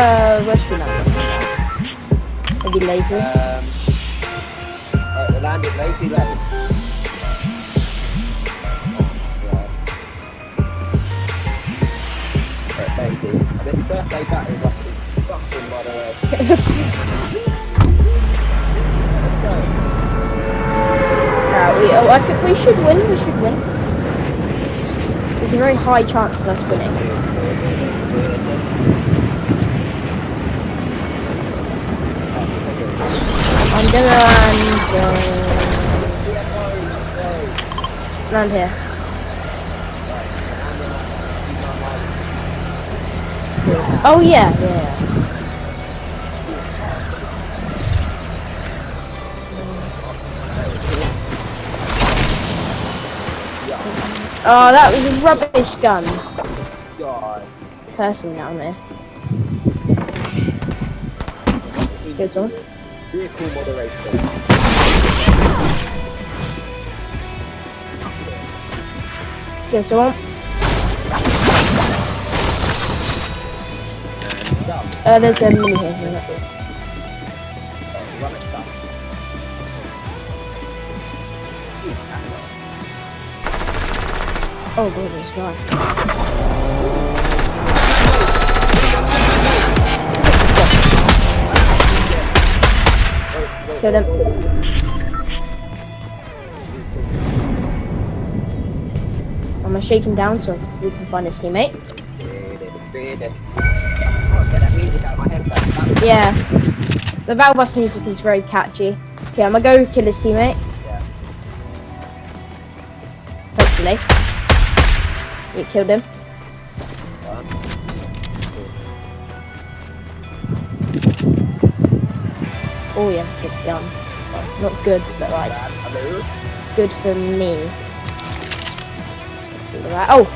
uh, rescue land? Maybe lazy. Um, uh, land at Lazy. Right, thank you. This birthday battery must be fucking by the way. We, oh, I think we should win. We should win. There's a very high chance of us winning. Gonna land, uh, here. Oh yeah, yeah. Oh, that was a rubbish gun. God. Person down there. Good one. Vehicle moderation. Good one. And. Uh, there's a mini here. Oh. Oh, god, Kill him. I'm gonna shake him down so we can find his teammate. Yeah. The Valbus music is very catchy. Okay, I'm gonna go kill his teammate. Yeah. Hopefully. You killed him. Oh yes, good gun. Not good, but like good for me. Oh.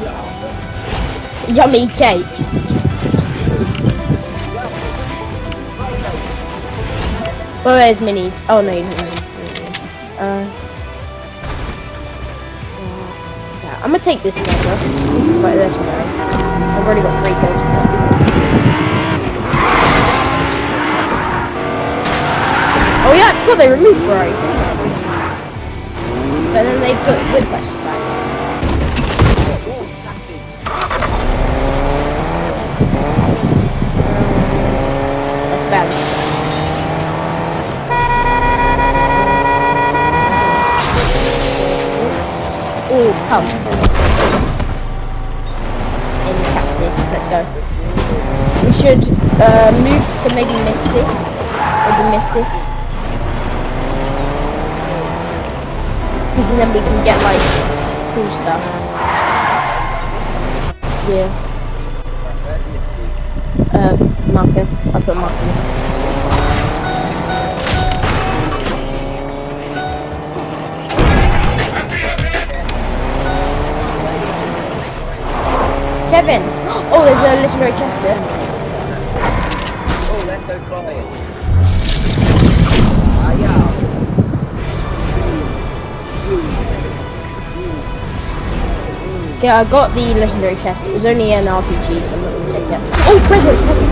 Yeah. Yummy cake. Well, there's minis. Oh no, you didn't. Uh, yeah, I'm gonna take this sniper. This is like legendary. I've already got three kills forgot they removed Ferraris. But then they put flashes back. Oh, come. In the taxi. Let's go. We should uh, move to maybe Misty. Maybe Misty. Because then we can get like cool stuff. Yeah. Uh, marker. I put marker. Kevin! Oh, there's a legendary chest there. Oh, let's go flying. Okay, I got the legendary chest. It was only an RPG, so I'm not gonna take it. Oh, present! present.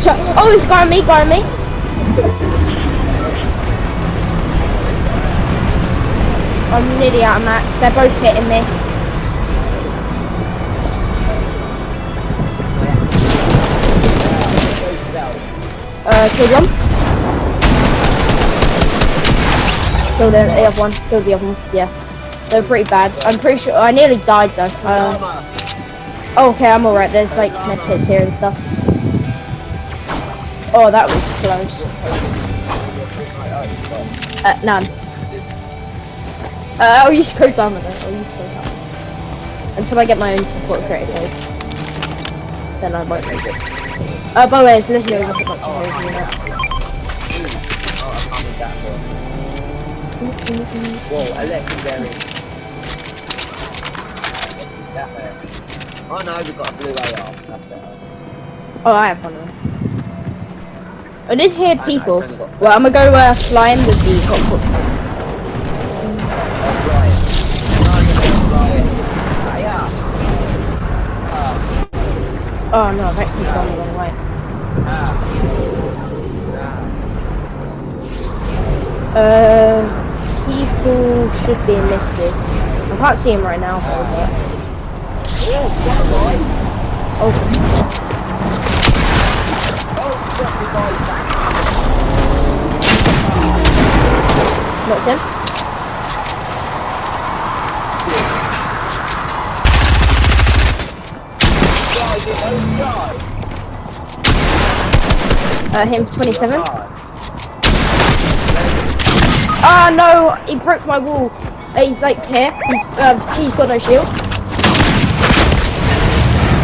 So, oh, it's got me, got me. I'm nearly out of mats. They're both hitting me. Uh, killed one. Killed the, the other one. Killed the other one. Yeah. They're pretty bad. I'm pretty sure. I nearly died though. Uh, oh, okay, I'm alright. There's like medkits here and stuff. Oh, that was close. Uh, none. Uh, I'll use code armor though. I'll use code armor. Until I get my own support creator code. Then I won't make it. Uh, by the way, there's literally a rocket launcher here if you Whoa, a legendary. That hurt. Oh no, we've got a blue AR. That's better. Oh, I have one. I did hear I people. Know, well, I'm gonna go uh, flying with the cockpit. Oh, oh, ah. oh no, I've actually gone the wrong way. Ah. Ah. Uh people should be in enlisted. I can't see him right now, but... Oh. Knocked him. Uh, him 27. Ah, oh, no, he broke my wall. He's like here. He's, um, he's got no shield.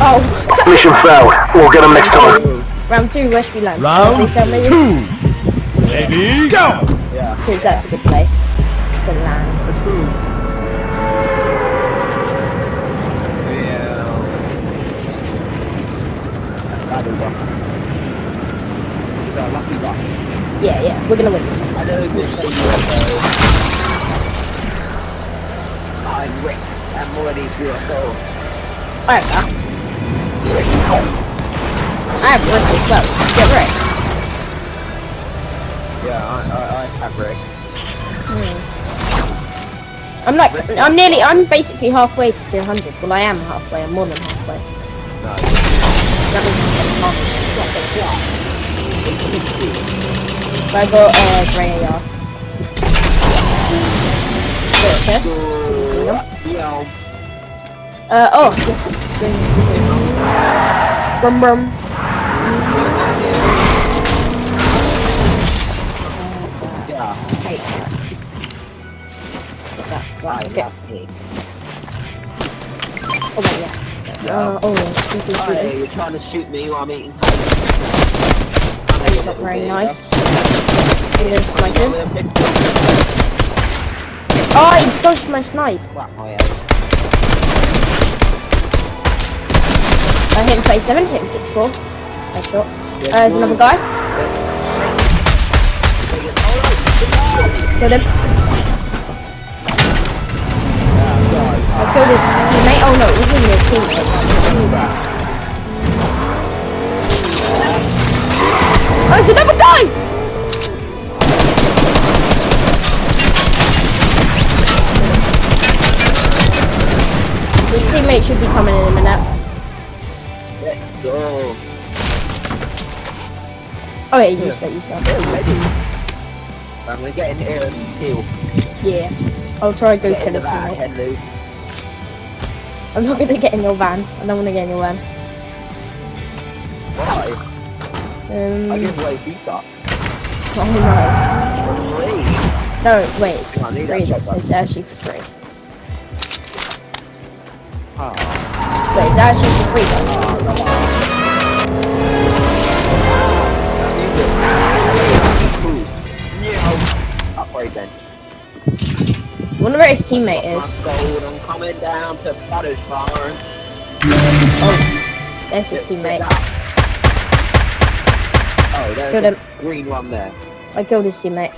Oh. Mission failed. We'll get him next time. Round two, where should we land? Round two. Ready, go! Yeah. Because that's a good place to land. Thank you. Yeah, yeah, we're gonna win this. I know this. I'm Rick. I'm already UFO. I have that. I have Rick as well. Get Rick. Yeah, I, I, I have Rick. Hmm. I'm like, I'm nearly, I'm basically halfway to 200. Well, I am halfway. I'm more than halfway. No. That means I'm half. But I got uh. Okay. Yo. Uh, oh, yes. Brum brum. Yeah. Okay. Oh, wait, yeah. Uh, oh, yeah. People Hey, shooting. you're trying to shoot me while I'm eating Not very nice. I'm gonna snipe him. Oh, he dodged my snipe. My head. I hit him 27, hit him 64. Headshot. Uh, there's another guy. Killed him. I killed his teammate. Oh no, it wasn't his teammate. Be coming in a minute. Let's go. Oh yeah, you said you said. I'm gonna get in here and kill. Yeah. I'll try and go Get kill the van. I'm not gonna get in your van. I don't wanna get in your van. Why? I Um, give away feedback. oh Please. no. No, wait, it's Come on, need free. It's actually free. Wait, it's actually for free though. I wonder where his teammate is. I'm coming down to Butters Farm. Oh, there's his teammate. Oh, there's Killed a him. green one there. I killed his teammate.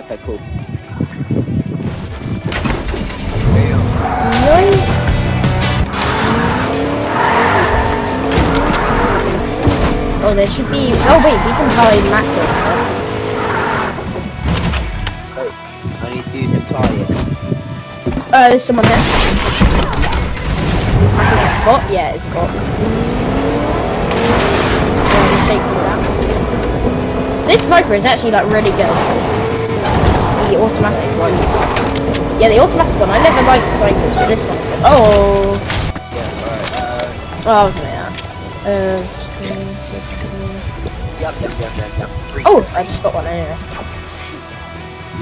Okay, cool. No. Oh, there should be. Oh wait, we can probably max it. Oh, I need to use a tire. Uh, there's someone there. I think it's bot. Yeah, it's bot. Yeah, I'm shaking with that. This sniper is actually like really good. The automatic one. Yeah, the automatic one. I never liked snipers, but this one's good. Oh, Yeah, alright. Uh, oh, I was gonna Uh. Oh, I just got one anyway.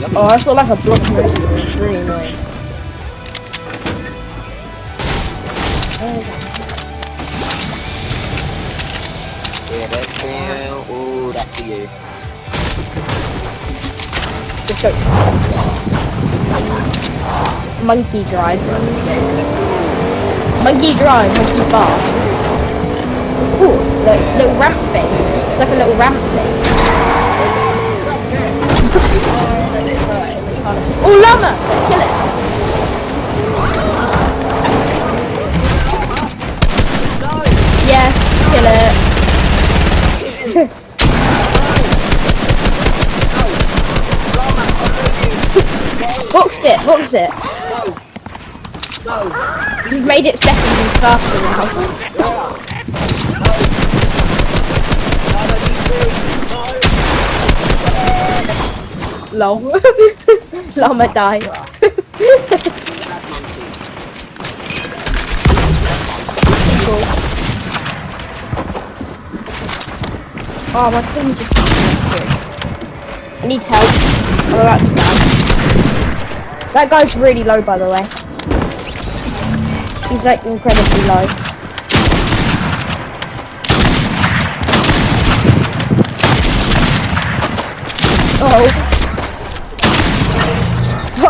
Yup. Oh, I've got like a block poster. It's really annoying. Yeah, that's down. Ooh, that's for you. Just go. Monkey drive. Monkey drive, monkey fast. Ooh, the little ramp thing. It's like a little ramp thing. oh, llama! Let's kill it. Yes, kill it. box it, box it. Go. You've made it seconds faster now. Lol. That's monkey. People. Oh, my thing just. I need help. I'm about to die. That guy's really low, by the way. He's like incredibly low. Oh.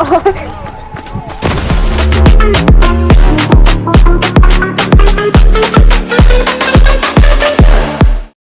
好 啊